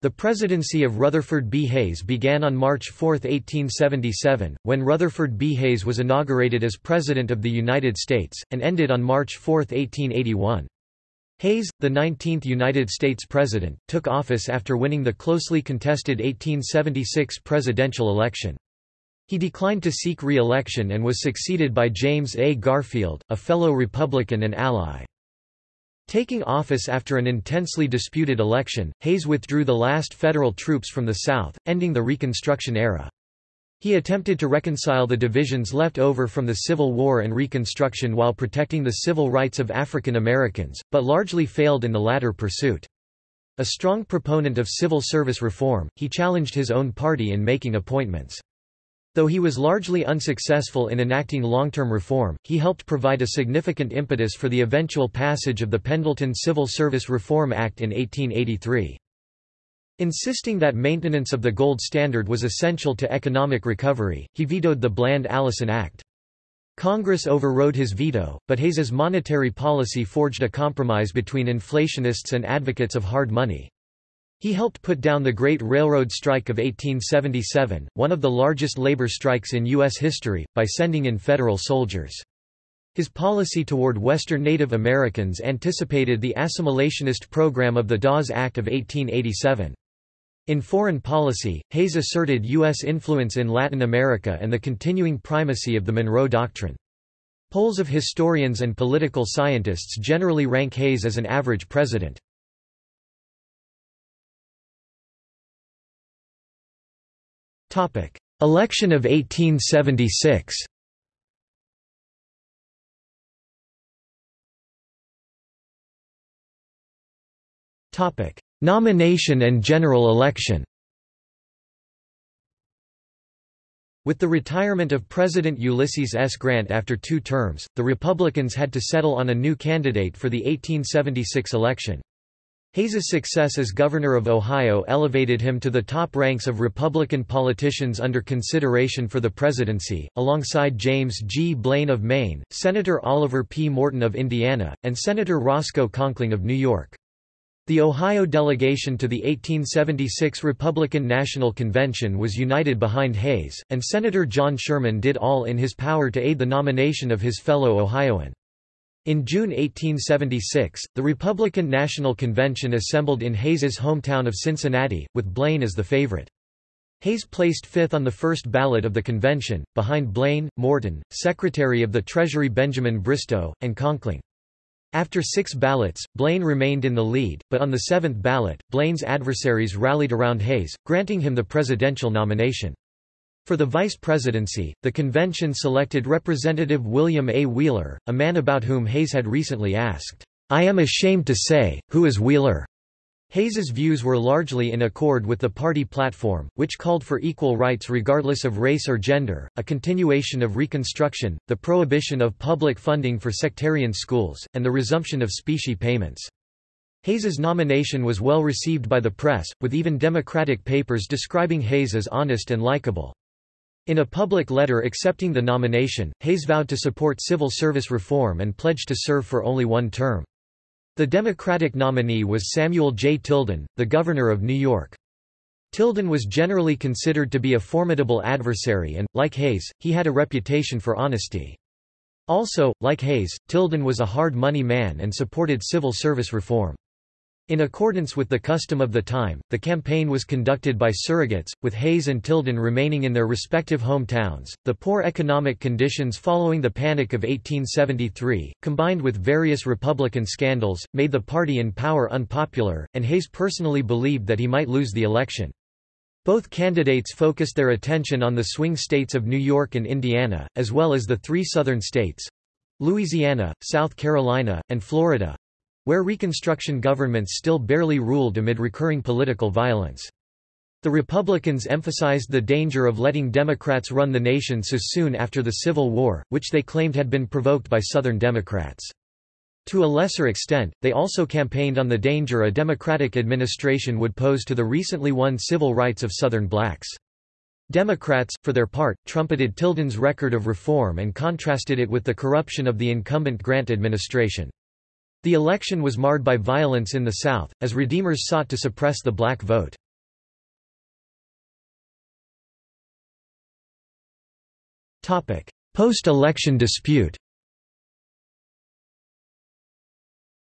The presidency of Rutherford B. Hayes began on March 4, 1877, when Rutherford B. Hayes was inaugurated as President of the United States, and ended on March 4, 1881. Hayes, the 19th United States President, took office after winning the closely contested 1876 presidential election. He declined to seek re-election and was succeeded by James A. Garfield, a fellow Republican and ally. Taking office after an intensely disputed election, Hayes withdrew the last federal troops from the South, ending the Reconstruction era. He attempted to reconcile the divisions left over from the Civil War and Reconstruction while protecting the civil rights of African Americans, but largely failed in the latter pursuit. A strong proponent of civil service reform, he challenged his own party in making appointments. Though he was largely unsuccessful in enacting long-term reform, he helped provide a significant impetus for the eventual passage of the Pendleton Civil Service Reform Act in 1883. Insisting that maintenance of the gold standard was essential to economic recovery, he vetoed the Bland-Allison Act. Congress overrode his veto, but Hayes's monetary policy forged a compromise between inflationists and advocates of hard money. He helped put down the Great Railroad Strike of 1877, one of the largest labor strikes in U.S. history, by sending in federal soldiers. His policy toward Western Native Americans anticipated the assimilationist program of the Dawes Act of 1887. In foreign policy, Hayes asserted U.S. influence in Latin America and the continuing primacy of the Monroe Doctrine. Polls of historians and political scientists generally rank Hayes as an average president. Election of 1876 Nomination and general election With the retirement of President Ulysses S. Grant after two terms, the Republicans had to settle on a new candidate for the 1876 election. Hayes's success as governor of Ohio elevated him to the top ranks of Republican politicians under consideration for the presidency, alongside James G. Blaine of Maine, Senator Oliver P. Morton of Indiana, and Senator Roscoe Conkling of New York. The Ohio delegation to the 1876 Republican National Convention was united behind Hayes, and Senator John Sherman did all in his power to aid the nomination of his fellow Ohioan. In June 1876, the Republican National Convention assembled in Hayes's hometown of Cincinnati, with Blaine as the favorite. Hayes placed fifth on the first ballot of the convention, behind Blaine, Morton, Secretary of the Treasury Benjamin Bristow, and Conkling. After six ballots, Blaine remained in the lead, but on the seventh ballot, Blaine's adversaries rallied around Hayes, granting him the presidential nomination. For the vice presidency, the convention selected Representative William A. Wheeler, a man about whom Hayes had recently asked, I am ashamed to say, who is Wheeler? Hayes's views were largely in accord with the party platform, which called for equal rights regardless of race or gender, a continuation of Reconstruction, the prohibition of public funding for sectarian schools, and the resumption of specie payments. Hayes's nomination was well received by the press, with even Democratic papers describing Hayes as honest and likable. In a public letter accepting the nomination, Hayes vowed to support civil service reform and pledged to serve for only one term. The Democratic nominee was Samuel J. Tilden, the governor of New York. Tilden was generally considered to be a formidable adversary and, like Hayes, he had a reputation for honesty. Also, like Hayes, Tilden was a hard money man and supported civil service reform. In accordance with the custom of the time, the campaign was conducted by surrogates, with Hayes and Tilden remaining in their respective hometowns. The poor economic conditions following the Panic of 1873, combined with various Republican scandals, made the party in power unpopular, and Hayes personally believed that he might lose the election. Both candidates focused their attention on the swing states of New York and Indiana, as well as the three southern states Louisiana, South Carolina, and Florida where Reconstruction governments still barely ruled amid recurring political violence. The Republicans emphasized the danger of letting Democrats run the nation so soon after the Civil War, which they claimed had been provoked by Southern Democrats. To a lesser extent, they also campaigned on the danger a Democratic administration would pose to the recently won civil rights of Southern blacks. Democrats, for their part, trumpeted Tilden's record of reform and contrasted it with the corruption of the incumbent Grant administration. The election was marred by violence in the South, as Redeemers sought to suppress the black vote. Post-election dispute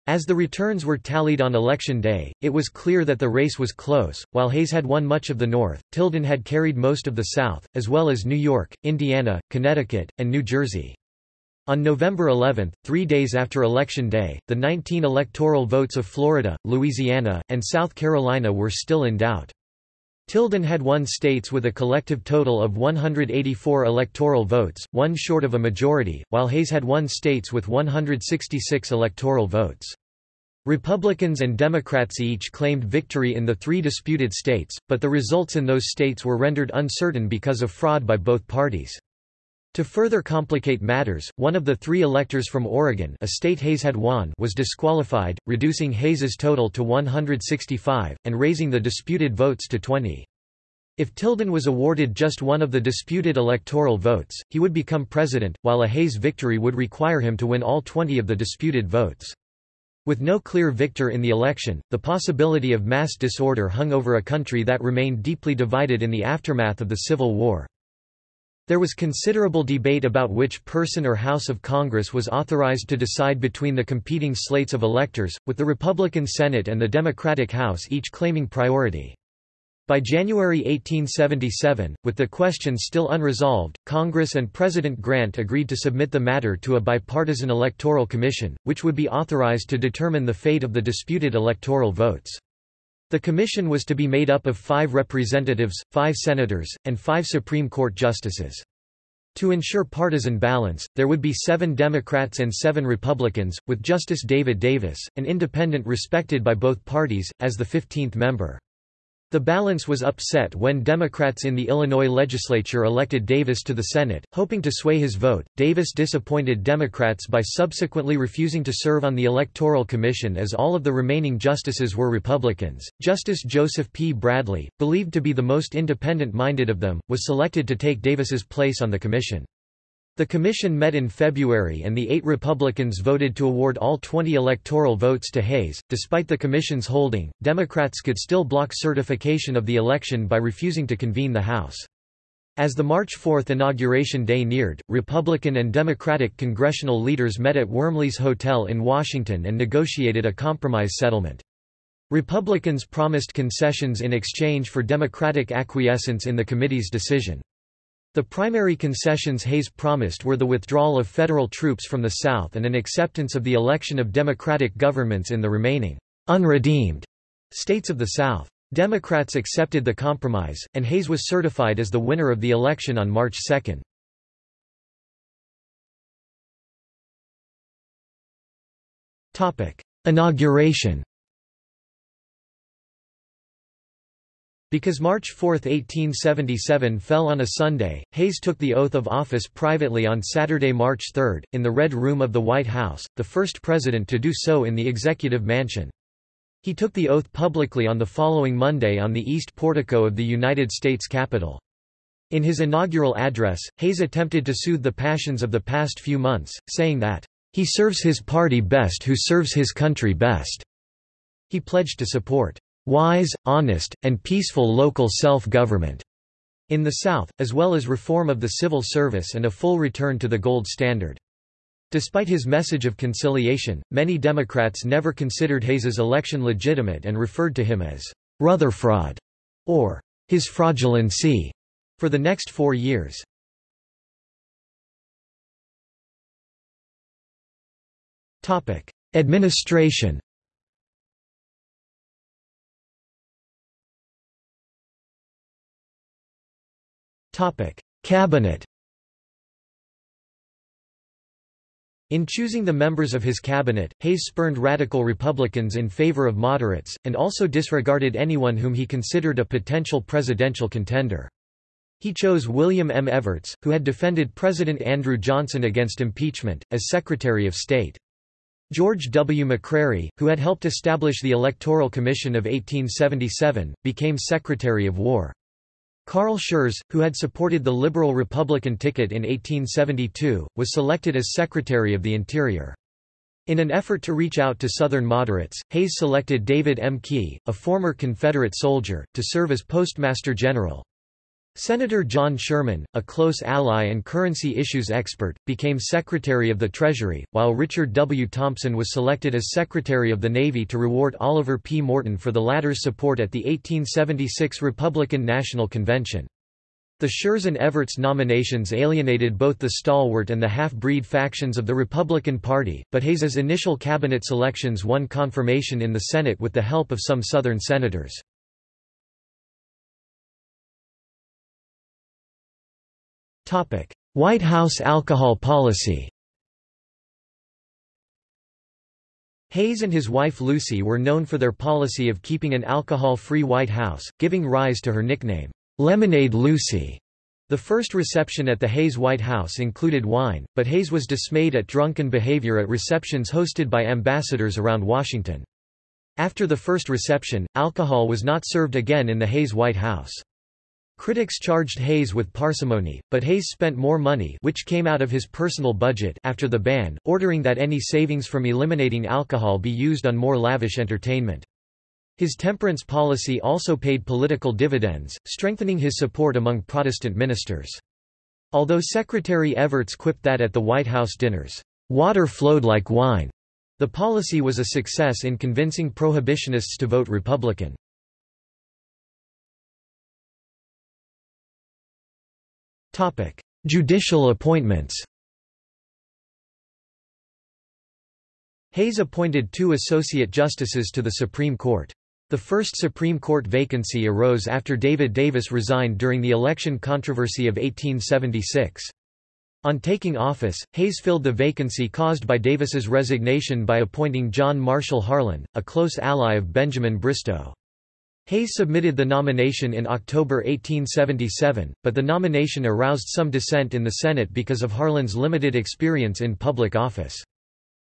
As the returns were tallied on election day, it was clear that the race was close. While Hayes had won much of the North, Tilden had carried most of the South, as well as New York, Indiana, Connecticut, and New Jersey. On November 11, three days after Election Day, the 19 electoral votes of Florida, Louisiana, and South Carolina were still in doubt. Tilden had won states with a collective total of 184 electoral votes, one short of a majority, while Hayes had won states with 166 electoral votes. Republicans and Democrats each claimed victory in the three disputed states, but the results in those states were rendered uncertain because of fraud by both parties. To further complicate matters, one of the three electors from Oregon a state Hayes had won was disqualified, reducing Hayes's total to 165, and raising the disputed votes to 20. If Tilden was awarded just one of the disputed electoral votes, he would become president, while a Hayes victory would require him to win all 20 of the disputed votes. With no clear victor in the election, the possibility of mass disorder hung over a country that remained deeply divided in the aftermath of the Civil War. There was considerable debate about which person or House of Congress was authorized to decide between the competing slates of electors, with the Republican Senate and the Democratic House each claiming priority. By January 1877, with the question still unresolved, Congress and President Grant agreed to submit the matter to a bipartisan electoral commission, which would be authorized to determine the fate of the disputed electoral votes. The commission was to be made up of five representatives, five senators, and five Supreme Court justices. To ensure partisan balance, there would be seven Democrats and seven Republicans, with Justice David Davis, an independent respected by both parties, as the 15th member. The balance was upset when Democrats in the Illinois legislature elected Davis to the Senate, hoping to sway his vote. Davis disappointed Democrats by subsequently refusing to serve on the Electoral Commission as all of the remaining justices were Republicans. Justice Joseph P. Bradley, believed to be the most independent minded of them, was selected to take Davis's place on the commission. The commission met in February and the eight Republicans voted to award all 20 electoral votes to Hayes. Despite the commission's holding, Democrats could still block certification of the election by refusing to convene the House. As the March 4 inauguration day neared, Republican and Democratic congressional leaders met at Wormley's Hotel in Washington and negotiated a compromise settlement. Republicans promised concessions in exchange for Democratic acquiescence in the committee's decision. The primary concessions Hayes promised were the withdrawal of federal troops from the South and an acceptance of the election of Democratic governments in the remaining unredeemed states of the South. Democrats accepted the compromise, and Hayes was certified as the winner of the election on March 2. Inauguration Because March 4, 1877 fell on a Sunday, Hayes took the oath of office privately on Saturday, March 3, in the Red Room of the White House, the first president to do so in the Executive Mansion. He took the oath publicly on the following Monday on the east portico of the United States Capitol. In his inaugural address, Hayes attempted to soothe the passions of the past few months, saying that, "...he serves his party best who serves his country best." He pledged to support wise, honest, and peaceful local self-government in the South, as well as reform of the civil service and a full return to the gold standard. Despite his message of conciliation, many Democrats never considered Hayes's election legitimate and referred to him as Rutherfraud or his fraudulency for the next four years. Administration Cabinet In choosing the members of his cabinet, Hayes spurned radical Republicans in favor of moderates, and also disregarded anyone whom he considered a potential presidential contender. He chose William M. Evarts, who had defended President Andrew Johnson against impeachment, as Secretary of State. George W. McCrary, who had helped establish the Electoral Commission of 1877, became Secretary of War. Carl Schurz, who had supported the Liberal Republican ticket in 1872, was selected as Secretary of the Interior. In an effort to reach out to Southern moderates, Hayes selected David M. Key, a former Confederate soldier, to serve as Postmaster General. Senator John Sherman, a close ally and currency issues expert, became Secretary of the Treasury, while Richard W. Thompson was selected as Secretary of the Navy to reward Oliver P. Morton for the latter's support at the 1876 Republican National Convention. The Schurz and Evarts nominations alienated both the stalwart and the half-breed factions of the Republican Party, but Hayes's initial cabinet selections won confirmation in the Senate with the help of some Southern senators. White House alcohol policy Hayes and his wife Lucy were known for their policy of keeping an alcohol-free White House, giving rise to her nickname, Lemonade Lucy. The first reception at the Hayes White House included wine, but Hayes was dismayed at drunken behavior at receptions hosted by ambassadors around Washington. After the first reception, alcohol was not served again in the Hayes White House. Critics charged Hayes with parsimony, but Hayes spent more money which came out of his personal budget after the ban, ordering that any savings from eliminating alcohol be used on more lavish entertainment. His temperance policy also paid political dividends, strengthening his support among Protestant ministers. Although Secretary Evarts quipped that at the White House dinners, "...water flowed like wine," the policy was a success in convincing prohibitionists to vote Republican. Judicial appointments Hayes appointed two associate justices to the Supreme Court. The first Supreme Court vacancy arose after David Davis resigned during the election controversy of 1876. On taking office, Hayes filled the vacancy caused by Davis's resignation by appointing John Marshall Harlan, a close ally of Benjamin Bristow. Hayes submitted the nomination in October 1877, but the nomination aroused some dissent in the Senate because of Harlan's limited experience in public office.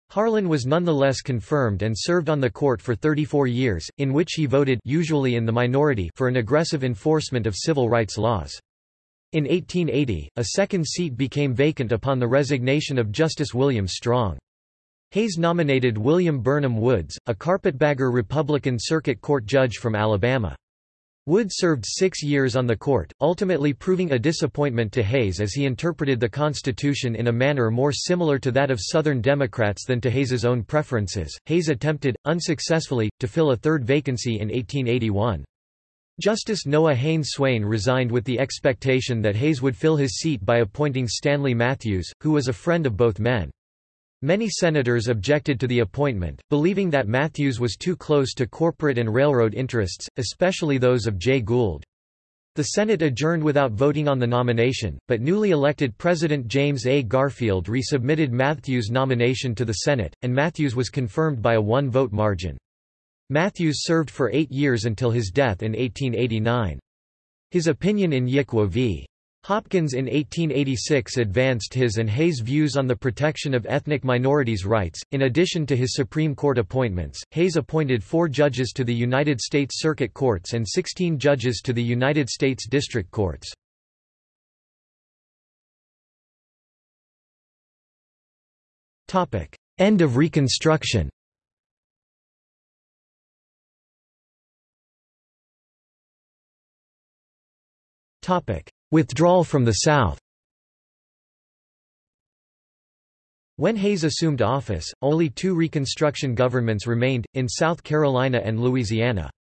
Harlan was nonetheless confirmed and served on the court for 34 years, in which he voted usually in the minority for an aggressive enforcement of civil rights laws. In 1880, a second seat became vacant upon the resignation of Justice William Strong. Hayes nominated William Burnham Woods, a carpetbagger Republican Circuit Court judge from Alabama. Wood served six years on the court, ultimately proving a disappointment to Hayes as he interpreted the Constitution in a manner more similar to that of Southern Democrats than to Hayes's own preferences. Hayes attempted, unsuccessfully, to fill a third vacancy in 1881. Justice Noah Haynes Swayne resigned with the expectation that Hayes would fill his seat by appointing Stanley Matthews, who was a friend of both men. Many senators objected to the appointment, believing that Matthews was too close to corporate and railroad interests, especially those of Jay Gould. The Senate adjourned without voting on the nomination, but newly elected President James A. Garfield resubmitted Matthews' nomination to the Senate, and Matthews was confirmed by a one-vote margin. Matthews served for eight years until his death in 1889. His opinion in Yick Wo v. Hopkins in 1886 advanced his and Hayes' views on the protection of ethnic minorities' rights. In addition to his Supreme Court appointments, Hayes appointed four judges to the United States Circuit Courts and 16 judges to the United States District Courts. End of Reconstruction Topic: Withdrawal from the South When Hayes assumed office, only two Reconstruction governments remained, in South Carolina and Louisiana.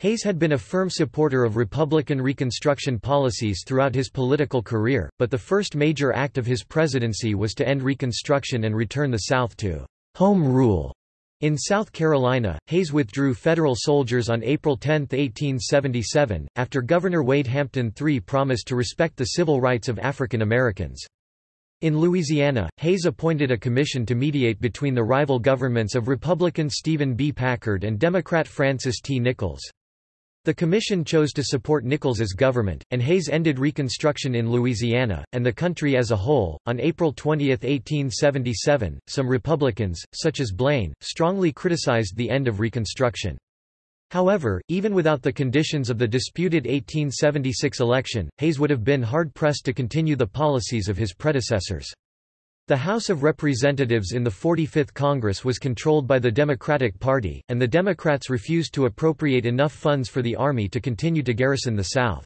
Hayes had been a firm supporter of Republican Reconstruction policies throughout his political career, but the first major act of his presidency was to end Reconstruction and return the South to «home rule». In South Carolina, Hayes withdrew federal soldiers on April 10, 1877, after Governor Wade Hampton III promised to respect the civil rights of African Americans. In Louisiana, Hayes appointed a commission to mediate between the rival governments of Republican Stephen B. Packard and Democrat Francis T. Nichols. The commission chose to support Nichols's government, and Hayes ended Reconstruction in Louisiana, and the country as a whole. On April 20, 1877, some Republicans, such as Blaine, strongly criticized the end of Reconstruction. However, even without the conditions of the disputed 1876 election, Hayes would have been hard-pressed to continue the policies of his predecessors. The House of Representatives in the 45th Congress was controlled by the Democratic Party, and the Democrats refused to appropriate enough funds for the Army to continue to garrison the South.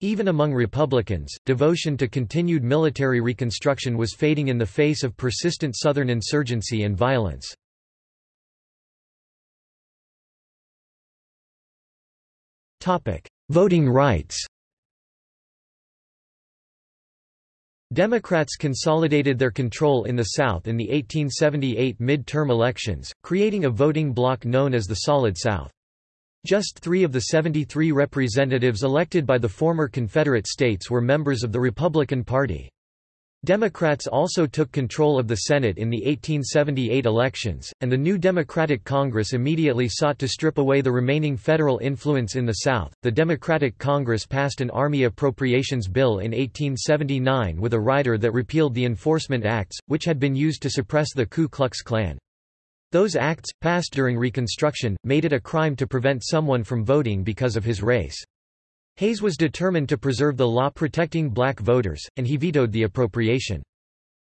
Even among Republicans, devotion to continued military reconstruction was fading in the face of persistent Southern insurgency and violence. Voting rights Democrats consolidated their control in the South in the 1878 mid-term elections, creating a voting bloc known as the Solid South. Just three of the 73 representatives elected by the former Confederate states were members of the Republican Party. Democrats also took control of the Senate in the 1878 elections, and the new Democratic Congress immediately sought to strip away the remaining federal influence in the South. The Democratic Congress passed an Army Appropriations Bill in 1879 with a rider that repealed the Enforcement Acts, which had been used to suppress the Ku Klux Klan. Those acts, passed during Reconstruction, made it a crime to prevent someone from voting because of his race. Hayes was determined to preserve the law protecting black voters, and he vetoed the appropriation.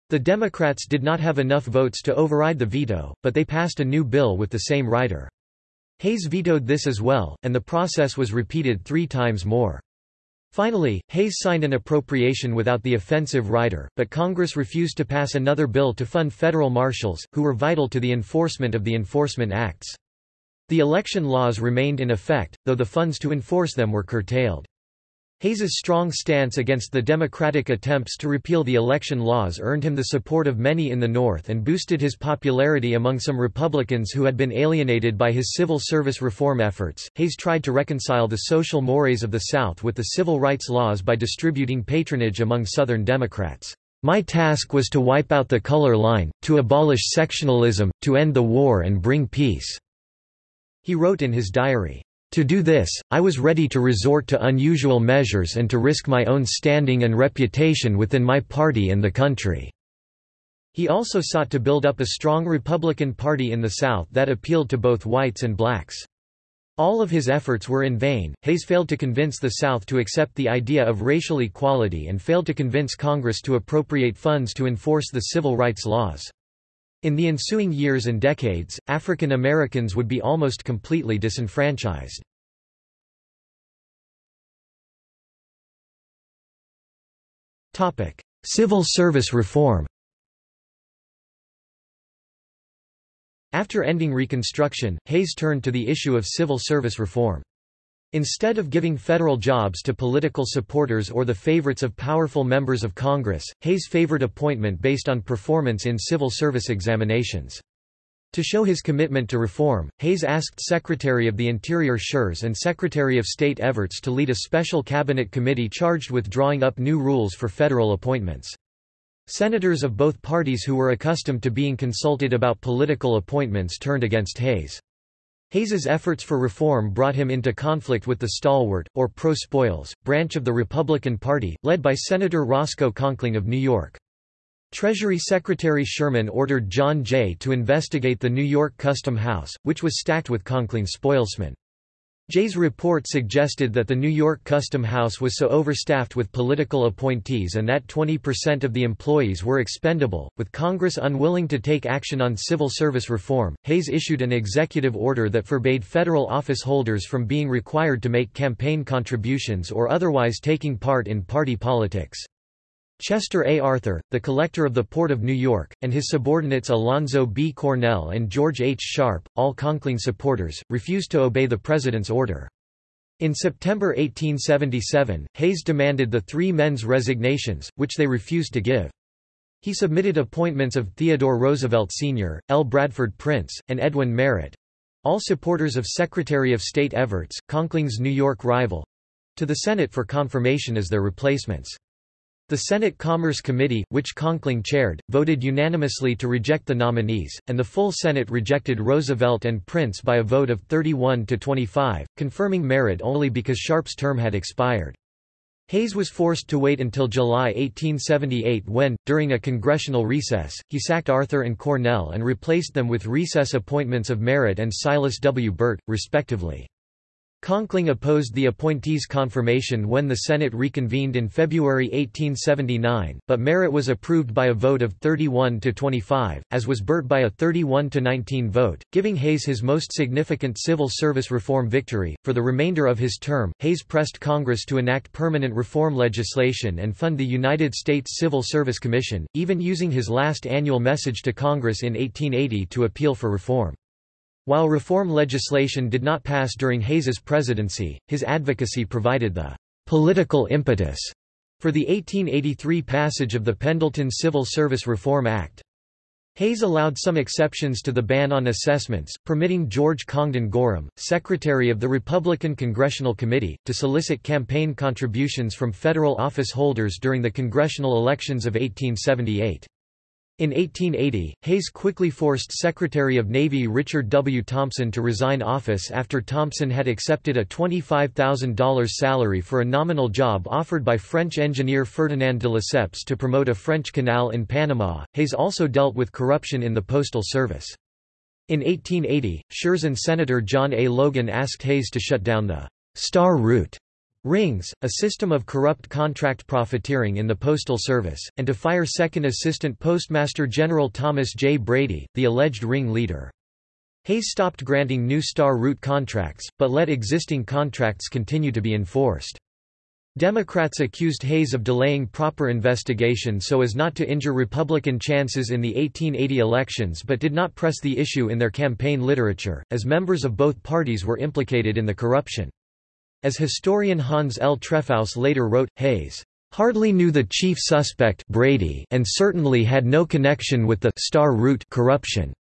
The Democrats did not have enough votes to override the veto, but they passed a new bill with the same rider. Hayes vetoed this as well, and the process was repeated three times more. Finally, Hayes signed an appropriation without the offensive rider, but Congress refused to pass another bill to fund federal marshals, who were vital to the enforcement of the Enforcement Acts. The election laws remained in effect, though the funds to enforce them were curtailed. Hayes's strong stance against the Democratic attempts to repeal the election laws earned him the support of many in the North and boosted his popularity among some Republicans who had been alienated by his civil service reform efforts. Hayes tried to reconcile the social mores of the South with the civil rights laws by distributing patronage among Southern Democrats. My task was to wipe out the color line, to abolish sectionalism, to end the war and bring peace." He wrote in his diary. To do this, I was ready to resort to unusual measures and to risk my own standing and reputation within my party and the country." He also sought to build up a strong Republican Party in the South that appealed to both whites and blacks. All of his efforts were in vain. Hayes failed to convince the South to accept the idea of racial equality and failed to convince Congress to appropriate funds to enforce the civil rights laws. In the ensuing years and decades, African Americans would be almost completely disenfranchised. Civil service reform After ending Reconstruction, Hayes turned to the issue of civil service reform. Instead of giving federal jobs to political supporters or the favorites of powerful members of Congress, Hayes favored appointment based on performance in civil service examinations. To show his commitment to reform, Hayes asked Secretary of the Interior Schurz and Secretary of State Evarts to lead a special cabinet committee charged with drawing up new rules for federal appointments. Senators of both parties who were accustomed to being consulted about political appointments turned against Hayes. Hayes's efforts for reform brought him into conflict with the stalwart, or pro-spoils, branch of the Republican Party, led by Senator Roscoe Conkling of New York. Treasury Secretary Sherman ordered John Jay to investigate the New York Custom House, which was stacked with Conkling's spoilsmen. Jay's report suggested that the New York Custom House was so overstaffed with political appointees and that 20% of the employees were expendable. With Congress unwilling to take action on civil service reform, Hayes issued an executive order that forbade federal office holders from being required to make campaign contributions or otherwise taking part in party politics. Chester A. Arthur, the collector of the Port of New York, and his subordinates Alonzo B. Cornell and George H. Sharpe, all Conkling supporters, refused to obey the president's order. In September 1877, Hayes demanded the three men's resignations, which they refused to give. He submitted appointments of Theodore Roosevelt Sr., L. Bradford Prince, and Edwin Merritt—all supporters of Secretary of State Evarts, Conkling's New York rival—to the Senate for confirmation as their replacements. The Senate Commerce Committee, which Conkling chaired, voted unanimously to reject the nominees, and the full Senate rejected Roosevelt and Prince by a vote of 31 to 25, confirming Merritt only because Sharpe's term had expired. Hayes was forced to wait until July 1878 when, during a congressional recess, he sacked Arthur and Cornell and replaced them with recess appointments of Merritt and Silas W. Burt, respectively. Conkling opposed the appointee's confirmation when the Senate reconvened in February 1879, but Merritt was approved by a vote of 31 to 25, as was Burt by a 31 to 19 vote, giving Hayes his most significant civil service reform victory. For the remainder of his term, Hayes pressed Congress to enact permanent reform legislation and fund the United States Civil Service Commission, even using his last annual message to Congress in 1880 to appeal for reform. While reform legislation did not pass during Hayes's presidency, his advocacy provided the political impetus for the 1883 passage of the Pendleton Civil Service Reform Act. Hayes allowed some exceptions to the ban on assessments, permitting George Congdon Gorham, secretary of the Republican Congressional Committee, to solicit campaign contributions from federal office holders during the congressional elections of 1878. In 1880, Hayes quickly forced Secretary of Navy Richard W. Thompson to resign office after Thompson had accepted a $25,000 salary for a nominal job offered by French engineer Ferdinand de Lesseps to promote a French canal in Panama. Hayes also dealt with corruption in the postal service. In 1880, Schurz and Senator John A. Logan asked Hayes to shut down the Star Route Rings, a system of corrupt contract profiteering in the Postal Service, and to fire Second Assistant Postmaster General Thomas J. Brady, the alleged ring leader. Hayes stopped granting new Star Route contracts, but let existing contracts continue to be enforced. Democrats accused Hayes of delaying proper investigation so as not to injure Republican chances in the 1880 elections but did not press the issue in their campaign literature, as members of both parties were implicated in the corruption. As historian Hans L. Trefousse later wrote, Hayes hardly knew the chief suspect Brady and certainly had no connection with the Star Route corruption.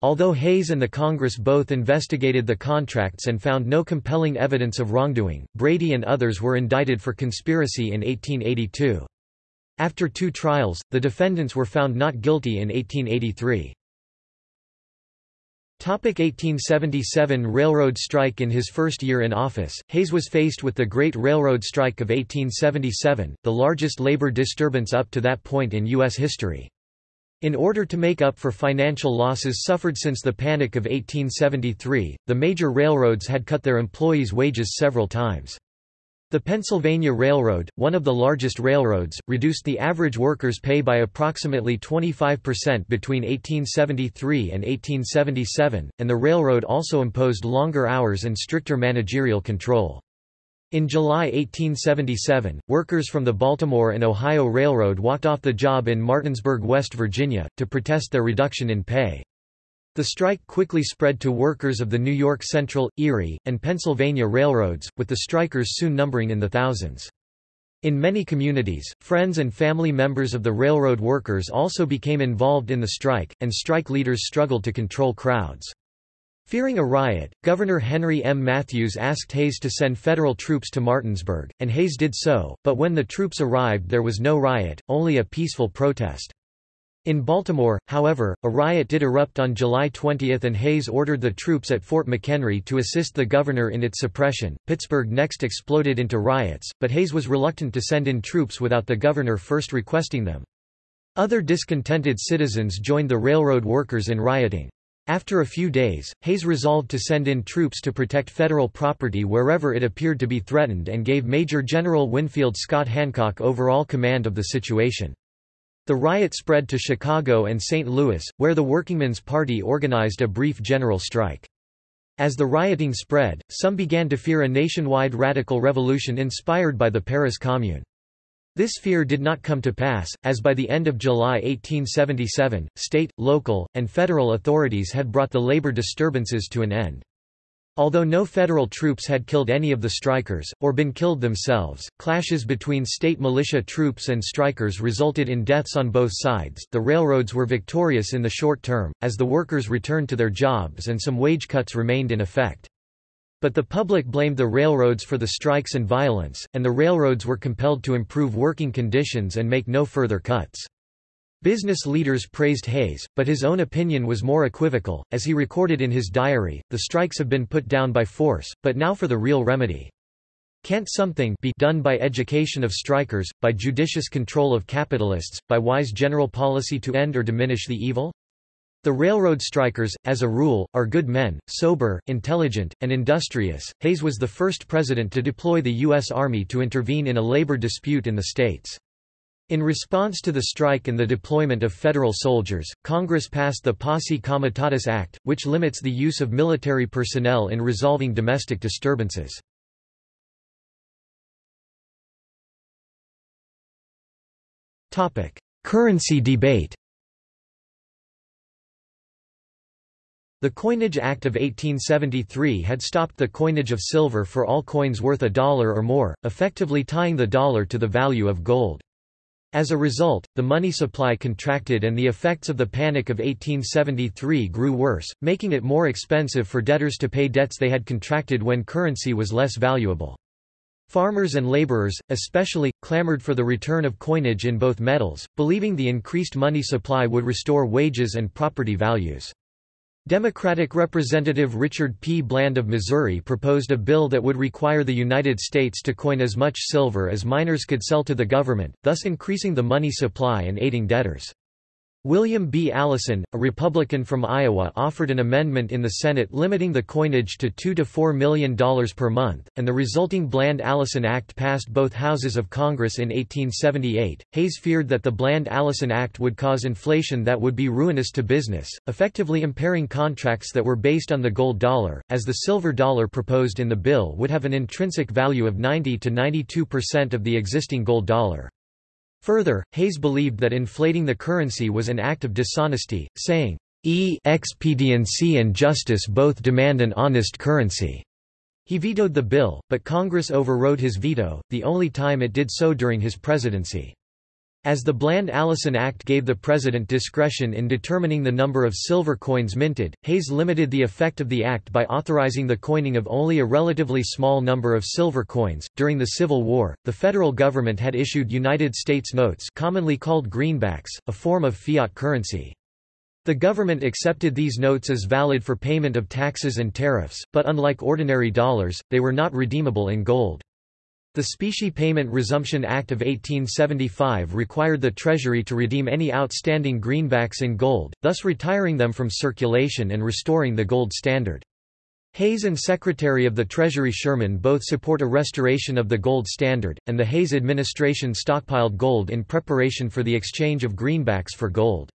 Although Hayes and the Congress both investigated the contracts and found no compelling evidence of wrongdoing, Brady and others were indicted for conspiracy in 1882. After two trials, the defendants were found not guilty in 1883. 1877 Railroad strike In his first year in office, Hayes was faced with the Great Railroad Strike of 1877, the largest labor disturbance up to that point in U.S. history. In order to make up for financial losses suffered since the Panic of 1873, the major railroads had cut their employees' wages several times. The Pennsylvania Railroad, one of the largest railroads, reduced the average worker's pay by approximately 25% between 1873 and 1877, and the railroad also imposed longer hours and stricter managerial control. In July 1877, workers from the Baltimore and Ohio Railroad walked off the job in Martinsburg, West Virginia, to protest their reduction in pay. The strike quickly spread to workers of the New York Central, Erie, and Pennsylvania railroads, with the strikers soon numbering in the thousands. In many communities, friends and family members of the railroad workers also became involved in the strike, and strike leaders struggled to control crowds. Fearing a riot, Governor Henry M. Matthews asked Hayes to send federal troops to Martinsburg, and Hayes did so, but when the troops arrived there was no riot, only a peaceful protest. In Baltimore, however, a riot did erupt on July 20 and Hayes ordered the troops at Fort McHenry to assist the governor in its suppression. Pittsburgh next exploded into riots, but Hayes was reluctant to send in troops without the governor first requesting them. Other discontented citizens joined the railroad workers in rioting. After a few days, Hayes resolved to send in troops to protect federal property wherever it appeared to be threatened and gave Major General Winfield Scott Hancock overall command of the situation. The riot spread to Chicago and St. Louis, where the Workingmen's Party organized a brief general strike. As the rioting spread, some began to fear a nationwide radical revolution inspired by the Paris Commune. This fear did not come to pass, as by the end of July 1877, state, local, and federal authorities had brought the labor disturbances to an end. Although no federal troops had killed any of the strikers, or been killed themselves, clashes between state militia troops and strikers resulted in deaths on both sides. The railroads were victorious in the short term, as the workers returned to their jobs and some wage cuts remained in effect. But the public blamed the railroads for the strikes and violence, and the railroads were compelled to improve working conditions and make no further cuts. Business leaders praised Hayes, but his own opinion was more equivocal, as he recorded in his diary, the strikes have been put down by force, but now for the real remedy. Can't something be done by education of strikers, by judicious control of capitalists, by wise general policy to end or diminish the evil? The railroad strikers, as a rule, are good men, sober, intelligent, and industrious. Hayes was the first president to deploy the U.S. Army to intervene in a labor dispute in the states. In response to the strike and the deployment of federal soldiers, Congress passed the Posse Comitatus Act, which limits the use of military personnel in resolving domestic disturbances. Currency debate The Coinage Act of 1873 had stopped the coinage of silver for all coins worth a dollar or more, effectively tying the dollar to the value of gold. As a result, the money supply contracted and the effects of the Panic of 1873 grew worse, making it more expensive for debtors to pay debts they had contracted when currency was less valuable. Farmers and laborers, especially, clamored for the return of coinage in both metals, believing the increased money supply would restore wages and property values. Democratic Representative Richard P. Bland of Missouri proposed a bill that would require the United States to coin as much silver as miners could sell to the government, thus increasing the money supply and aiding debtors. William B. Allison, a Republican from Iowa offered an amendment in the Senate limiting the coinage to $2 to $4 million per month, and the resulting Bland-Allison Act passed both houses of Congress in 1878. Hayes feared that the Bland-Allison Act would cause inflation that would be ruinous to business, effectively impairing contracts that were based on the gold dollar, as the silver dollar proposed in the bill would have an intrinsic value of 90 to 92% of the existing gold dollar. Further, Hayes believed that inflating the currency was an act of dishonesty, saying, E expediency and justice both demand an honest currency. He vetoed the bill, but Congress overrode his veto, the only time it did so during his presidency. As the Bland-Allison Act gave the president discretion in determining the number of silver coins minted, Hayes limited the effect of the act by authorizing the coining of only a relatively small number of silver coins. During the Civil War, the federal government had issued United States notes, commonly called greenbacks, a form of fiat currency. The government accepted these notes as valid for payment of taxes and tariffs, but unlike ordinary dollars, they were not redeemable in gold. The Specie Payment Resumption Act of 1875 required the Treasury to redeem any outstanding greenbacks in gold, thus retiring them from circulation and restoring the gold standard. Hayes and Secretary of the Treasury Sherman both support a restoration of the gold standard, and the Hayes administration stockpiled gold in preparation for the exchange of greenbacks for gold.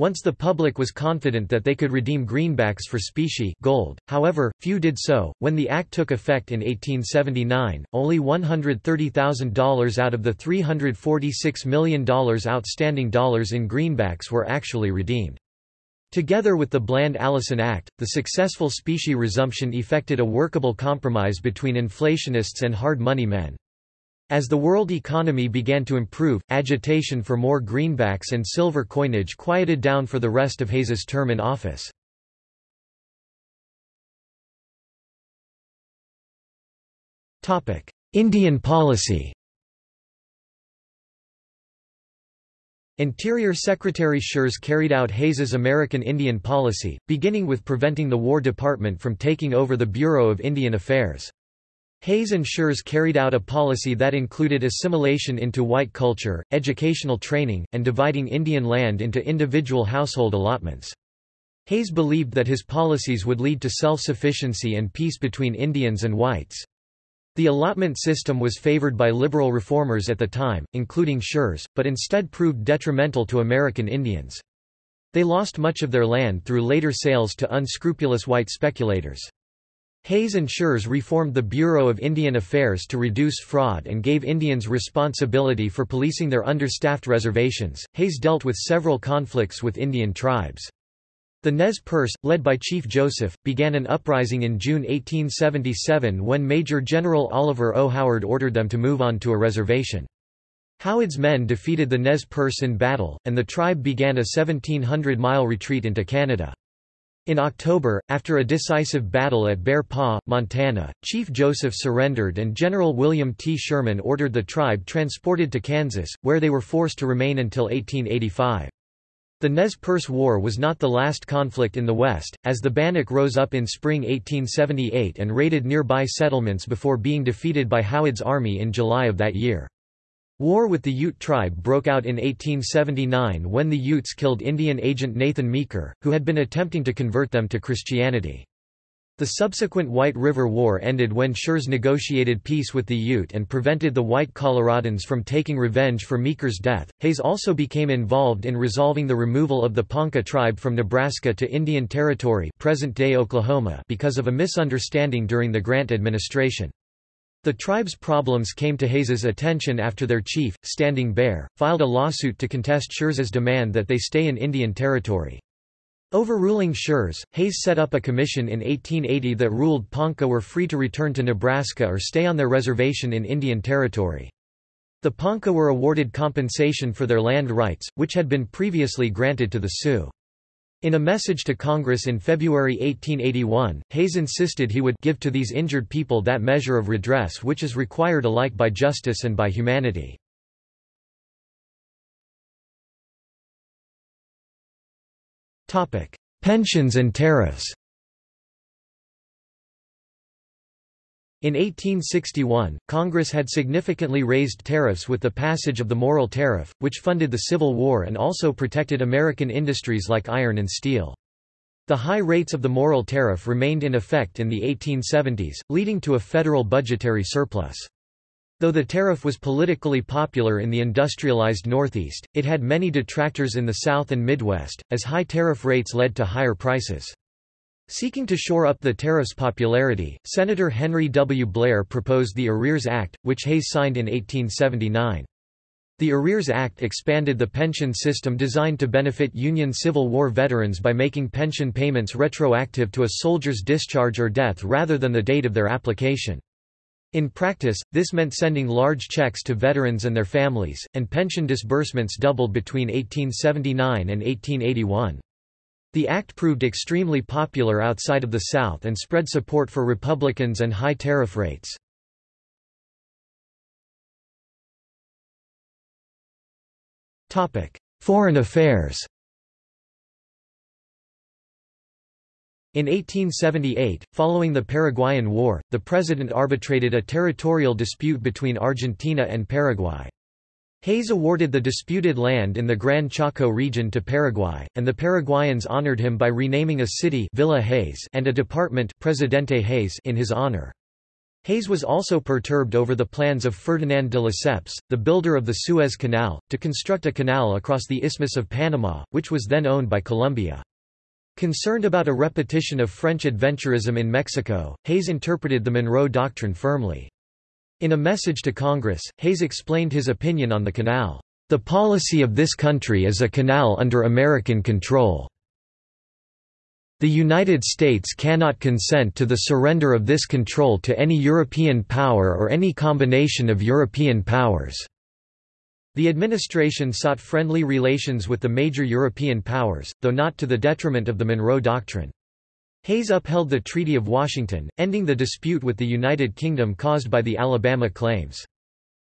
Once the public was confident that they could redeem greenbacks for specie gold, however, few did so. When the act took effect in 1879, only $130,000 out of the $346 million outstanding dollars in greenbacks were actually redeemed. Together with the Bland-Allison Act, the successful specie resumption effected a workable compromise between inflationists and hard money men. As the world economy began to improve, agitation for more greenbacks and silver coinage quieted down for the rest of Hayes's term in office. Indian policy Interior Secretary Schurz carried out Hayes's American Indian policy, beginning with preventing the War Department from taking over the Bureau of Indian Affairs. Hayes and Schurz carried out a policy that included assimilation into white culture, educational training, and dividing Indian land into individual household allotments. Hayes believed that his policies would lead to self-sufficiency and peace between Indians and whites. The allotment system was favored by liberal reformers at the time, including Schurz, but instead proved detrimental to American Indians. They lost much of their land through later sales to unscrupulous white speculators. Hayes and Schurz reformed the Bureau of Indian Affairs to reduce fraud and gave Indians responsibility for policing their understaffed reservations. Hayes dealt with several conflicts with Indian tribes. The Nez Perce, led by Chief Joseph, began an uprising in June 1877 when Major General Oliver O. Howard ordered them to move on to a reservation. Howard's men defeated the Nez Perce in battle, and the tribe began a 1,700-mile retreat into Canada. In October, after a decisive battle at Bear Paw, Montana, Chief Joseph surrendered and General William T. Sherman ordered the tribe transported to Kansas, where they were forced to remain until 1885. The Nez Perce War was not the last conflict in the West, as the Bannock rose up in spring 1878 and raided nearby settlements before being defeated by Howard's army in July of that year. War with the Ute tribe broke out in 1879 when the Utes killed Indian agent Nathan Meeker, who had been attempting to convert them to Christianity. The subsequent White River War ended when Schurz negotiated peace with the Ute and prevented the White Coloradans from taking revenge for Meeker's death. Hayes also became involved in resolving the removal of the Ponca tribe from Nebraska to Indian Territory, present-day Oklahoma, because of a misunderstanding during the Grant administration. The tribe's problems came to Hayes's attention after their chief, Standing Bear, filed a lawsuit to contest Schurz's demand that they stay in Indian Territory. Overruling Schurz, Hayes set up a commission in 1880 that ruled Ponca were free to return to Nebraska or stay on their reservation in Indian Territory. The Ponca were awarded compensation for their land rights, which had been previously granted to the Sioux. In a message to Congress in February 1881, Hayes insisted he would give to these injured people that measure of redress which is required alike by justice and by humanity. Pensions and tariffs In 1861, Congress had significantly raised tariffs with the passage of the Morrill Tariff, which funded the Civil War and also protected American industries like iron and steel. The high rates of the Morrill Tariff remained in effect in the 1870s, leading to a federal budgetary surplus. Though the tariff was politically popular in the industrialized Northeast, it had many detractors in the South and Midwest, as high tariff rates led to higher prices. Seeking to shore up the tariff's popularity, Senator Henry W. Blair proposed the Arrears Act, which Hayes signed in 1879. The Arrears Act expanded the pension system designed to benefit Union Civil War veterans by making pension payments retroactive to a soldier's discharge or death rather than the date of their application. In practice, this meant sending large checks to veterans and their families, and pension disbursements doubled between 1879 and 1881. The act proved extremely popular outside of the South and spread support for Republicans and high tariff rates. Foreign affairs In 1878, following the Paraguayan War, the president arbitrated a territorial dispute between Argentina and Paraguay. Hayes awarded the disputed land in the Gran Chaco region to Paraguay, and the Paraguayans honored him by renaming a city Villa Hayes and a department Presidente Hayes in his honor. Hayes was also perturbed over the plans of Ferdinand de Lesseps, the builder of the Suez Canal, to construct a canal across the Isthmus of Panama, which was then owned by Colombia. Concerned about a repetition of French adventurism in Mexico, Hayes interpreted the Monroe Doctrine firmly. In a message to Congress, Hayes explained his opinion on the canal. The policy of this country is a canal under American control. The United States cannot consent to the surrender of this control to any European power or any combination of European powers." The administration sought friendly relations with the major European powers, though not to the detriment of the Monroe Doctrine. Hayes upheld the Treaty of Washington, ending the dispute with the United Kingdom caused by the Alabama claims.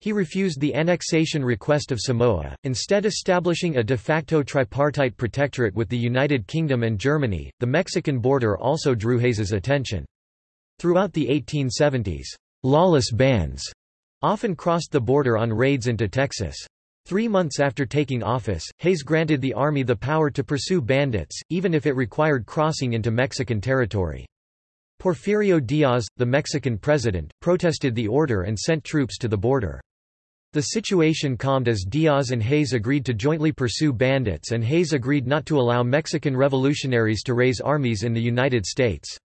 He refused the annexation request of Samoa, instead establishing a de facto tripartite protectorate with the United Kingdom and Germany. The Mexican border also drew Hayes's attention. Throughout the 1870s, lawless bands often crossed the border on raids into Texas. Three months after taking office, Hayes granted the army the power to pursue bandits, even if it required crossing into Mexican territory. Porfirio Diaz, the Mexican president, protested the order and sent troops to the border. The situation calmed as Diaz and Hayes agreed to jointly pursue bandits and Hayes agreed not to allow Mexican revolutionaries to raise armies in the United States.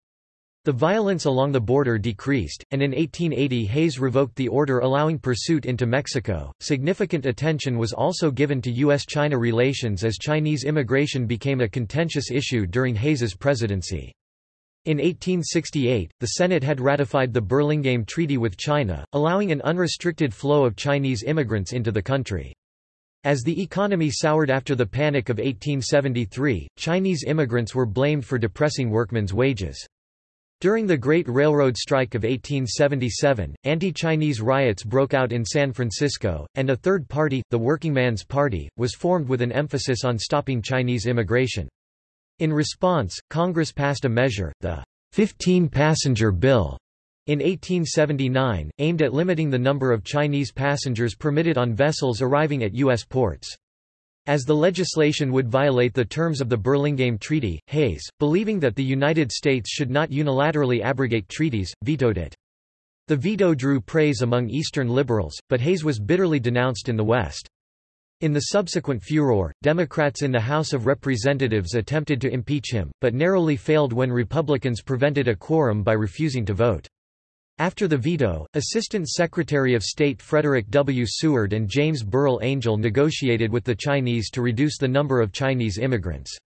The violence along the border decreased, and in 1880 Hayes revoked the order allowing pursuit into Mexico. Significant attention was also given to U.S. China relations as Chinese immigration became a contentious issue during Hayes's presidency. In 1868, the Senate had ratified the Burlingame Treaty with China, allowing an unrestricted flow of Chinese immigrants into the country. As the economy soured after the Panic of 1873, Chinese immigrants were blamed for depressing workmen's wages. During the Great Railroad Strike of 1877, anti-Chinese riots broke out in San Francisco, and a third party, the Workingman's Party, was formed with an emphasis on stopping Chinese immigration. In response, Congress passed a measure, the 15-passenger bill, In 1879, aimed at limiting the number of Chinese passengers permitted on vessels arriving at U.S. ports. As the legislation would violate the terms of the Burlingame Treaty, Hayes, believing that the United States should not unilaterally abrogate treaties, vetoed it. The veto drew praise among Eastern liberals, but Hayes was bitterly denounced in the West. In the subsequent furor, Democrats in the House of Representatives attempted to impeach him, but narrowly failed when Republicans prevented a quorum by refusing to vote. After the veto, Assistant Secretary of State Frederick W. Seward and James Burrill Angell negotiated with the Chinese to reduce the number of Chinese immigrants.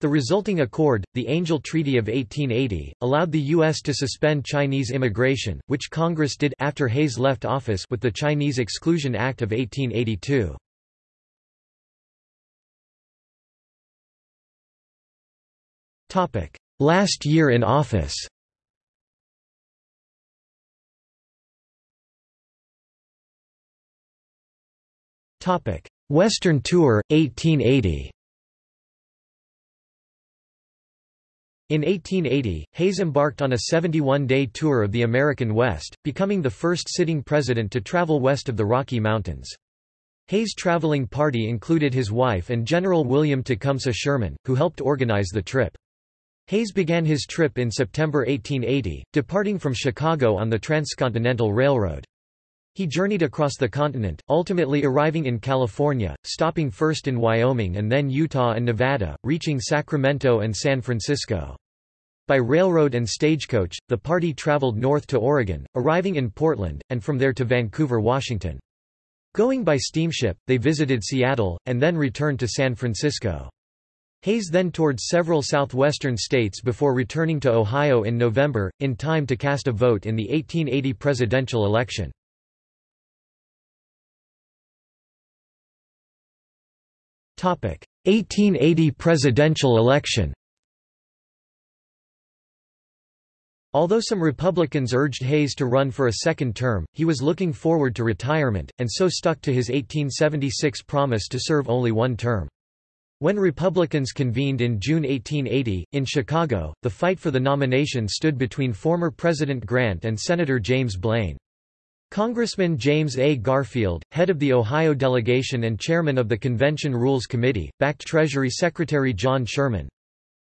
The resulting accord, the Angell Treaty of 1880, allowed the U.S. to suspend Chinese immigration, which Congress did after Hayes left office with the Chinese Exclusion Act of 1882. Last year in office Western Tour, 1880 In 1880, Hayes embarked on a 71-day tour of the American West, becoming the first sitting president to travel west of the Rocky Mountains. Hayes' traveling party included his wife and General William Tecumseh Sherman, who helped organize the trip. Hayes began his trip in September 1880, departing from Chicago on the Transcontinental Railroad. He journeyed across the continent, ultimately arriving in California, stopping first in Wyoming and then Utah and Nevada, reaching Sacramento and San Francisco. By railroad and stagecoach, the party traveled north to Oregon, arriving in Portland, and from there to Vancouver, Washington. Going by steamship, they visited Seattle, and then returned to San Francisco. Hayes then toured several southwestern states before returning to Ohio in November, in time to cast a vote in the 1880 presidential election. 1880 presidential election Although some Republicans urged Hayes to run for a second term, he was looking forward to retirement, and so stuck to his 1876 promise to serve only one term. When Republicans convened in June 1880, in Chicago, the fight for the nomination stood between former President Grant and Senator James Blaine. Congressman James A. Garfield, head of the Ohio delegation and chairman of the Convention Rules Committee, backed Treasury Secretary John Sherman.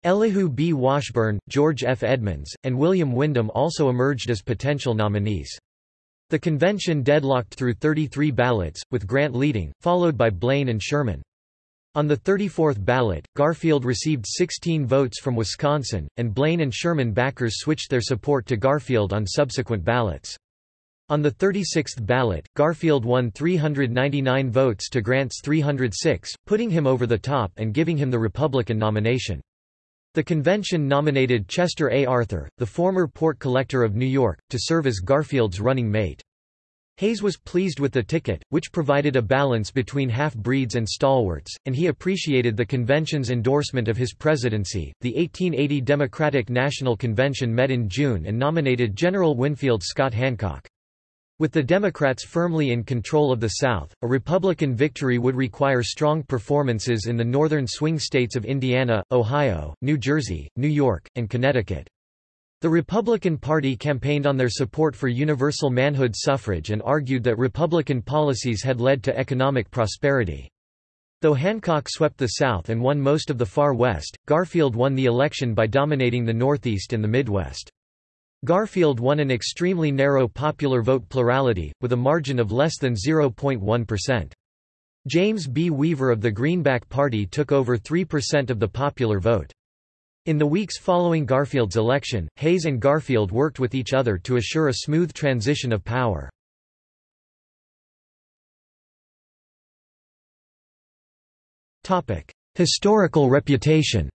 Elihu B. Washburne, George F. Edmunds, and William Windom also emerged as potential nominees. The convention deadlocked through 33 ballots, with Grant leading, followed by Blaine and Sherman. On the 34th ballot, Garfield received 16 votes from Wisconsin, and Blaine and Sherman backers switched their support to Garfield on subsequent ballots. On the 36th ballot, Garfield won 399 votes to Grant's 306, putting him over the top and giving him the Republican nomination. The convention nominated Chester A. Arthur, the former port collector of New York, to serve as Garfield's running mate. Hayes was pleased with the ticket, which provided a balance between half-breeds and stalwarts, and he appreciated the convention's endorsement of his presidency. The 1880 Democratic National Convention met in June and nominated General Winfield Scott Hancock. With the Democrats firmly in control of the South, a Republican victory would require strong performances in the northern swing states of Indiana, Ohio, New Jersey, New York, and Connecticut. The Republican Party campaigned on their support for universal manhood suffrage and argued that Republican policies had led to economic prosperity. Though Hancock swept the South and won most of the far West, Garfield won the election by dominating the Northeast and the Midwest. Garfield won an extremely narrow popular vote plurality, with a margin of less than 0.1%. James B. Weaver of the Greenback Party took over 3% of the popular vote. In the weeks following Garfield's election, Hayes and Garfield worked with each other to assure a smooth transition of power. Historical reputation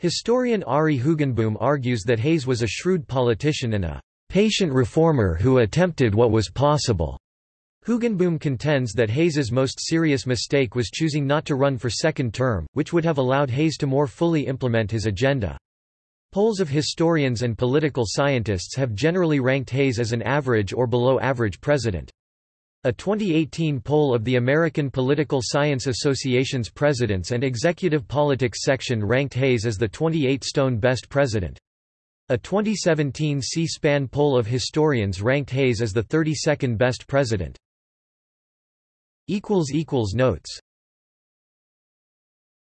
Historian Ari Hoogenboom argues that Hayes was a shrewd politician and a patient reformer who attempted what was possible. Hoogenboom contends that Hayes's most serious mistake was choosing not to run for second term, which would have allowed Hayes to more fully implement his agenda. Polls of historians and political scientists have generally ranked Hayes as an average or below average president. A 2018 poll of the American Political Science Association's Presidents and Executive Politics section ranked Hayes as the 28 stone best president. A 2017 C-SPAN poll of historians ranked Hayes as the 32nd best president. Notes